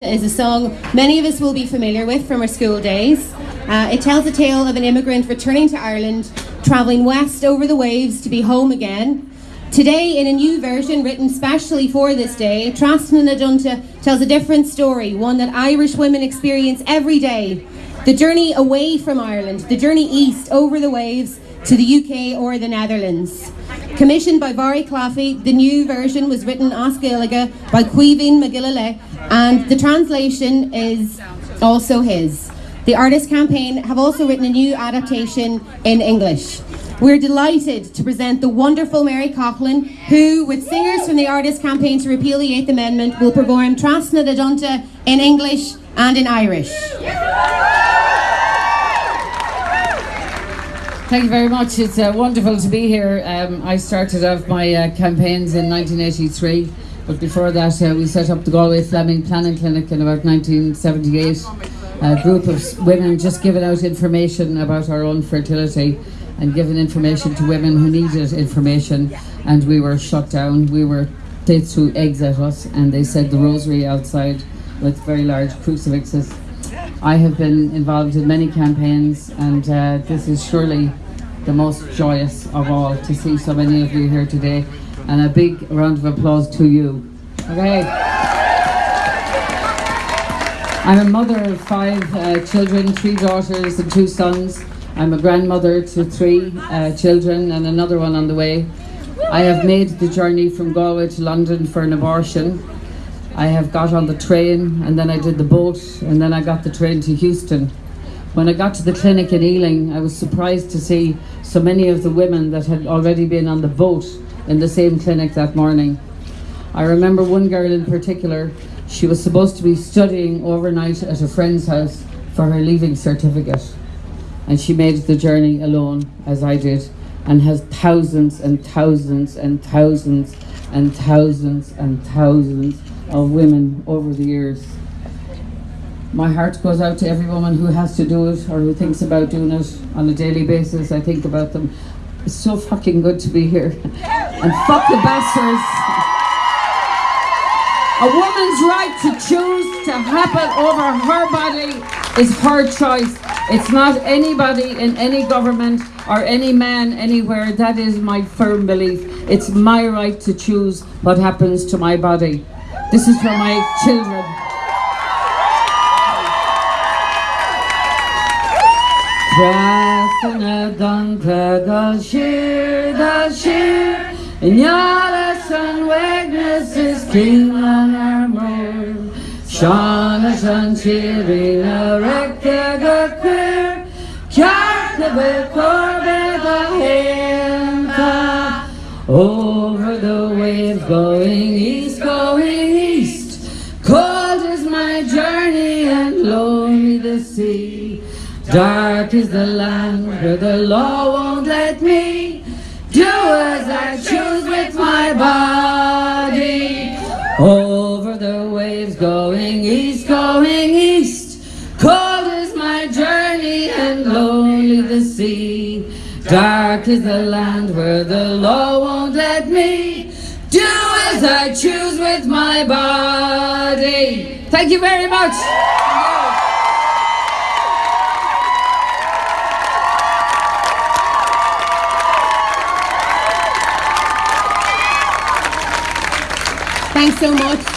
is a song many of us will be familiar with from our school days. Uh, it tells the tale of an immigrant returning to Ireland, travelling west over the waves to be home again. Today, in a new version written specially for this day, Trasna na dTonnta tells a different story, one that Irish women experience every day. The journey away from Ireland, the journey east over the waves to the UK or the Netherlands. Commissioned by Barry Claffey, the new version was written as Gaeilge by Caoimhín McGillilay and the translation is also his. The Artist Campaign have also written a new adaptation in English. We're delighted to present the wonderful Mary Coughlan, who, with singers from the Artist Campaign to repeal the Eighth Amendment, will perform Trasna na dTonnta in English and in Irish. Thank you very much. It's uh, wonderful to be here. Um, I started off my uh, campaigns in 1983. But before that, uh, we set up the Galway Family Planning Clinic in about 1978. A group of women just giving out information about our own fertility and giving information to women who needed information. And we were shut down. We were, they threw eggs at us and they said the rosary outside with very large crucifixes. I have been involved in many campaigns and uh, this is surely the most joyous of all to see so many of you here today and a big round of applause to you. Okay. I'm a mother of five uh, children, three daughters and two sons. I'm a grandmother to three uh, children and another one on the way. I have made the journey from Galway to London for an abortion. I have got on the train and then I did the boat and then I got the train to Euston. When I got to the clinic in Ealing, I was surprised to see so many of the women that had already been on the boat in the same clinic that morning. I remember one girl in particular, she was supposed to be studying overnight at a friend's house for her leaving certificate. And she made the journey alone, as I did, and has thousands and thousands and thousands and thousands and thousands of women over the years. My heart goes out to every woman who has to do it or who thinks about doing it on a daily basis. I think about them. It's so fucking good to be here. And fuck the bastards. A woman's right to choose to happen over her body is her choice. It's not anybody in any government or any man anywhere. That is my firm belief. It's my right to choose what happens to my body. This is for my children. Trasna dTonnta gal shir da shir Nyala san wegnes is king on our moor Shana san chirina rekta ga queer Kjarta be korbe da henta. Over the waves going east, going east Cold is my journey and lonely the sea Dark is the land where the law won't let me do as I choose with my body. Over the waves going east, going east. Cold is my journey and lonely the sea. Dark is the land where the law won't let me do as I choose with my body. Thank you very much. Thanks so much.